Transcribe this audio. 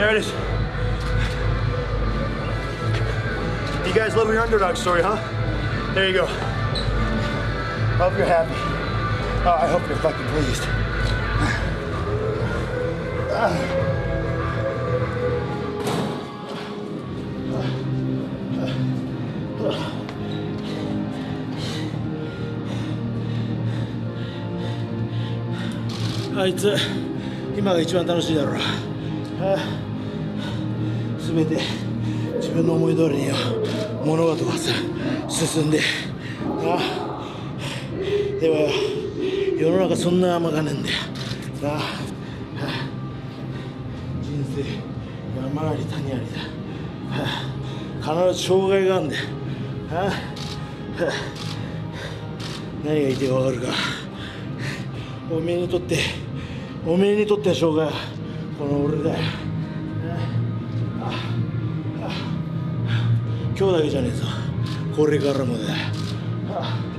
There it is. You guys love your underdog story, huh? There you go. Hope you're happy. Oh, I hope you're fucking pleased. Ah. あいつ今が一番楽しいだろうす べて自分の思い通りに物事が進んであでも世の中そんな甘がねえんだよなあ人生山あり谷ありだ必ず障害があるんだよ何が言いたいかるか。おめえにとっておめえにとっての障害はこの俺だよ。今日だけじゃねえぞ。これからもだ。よ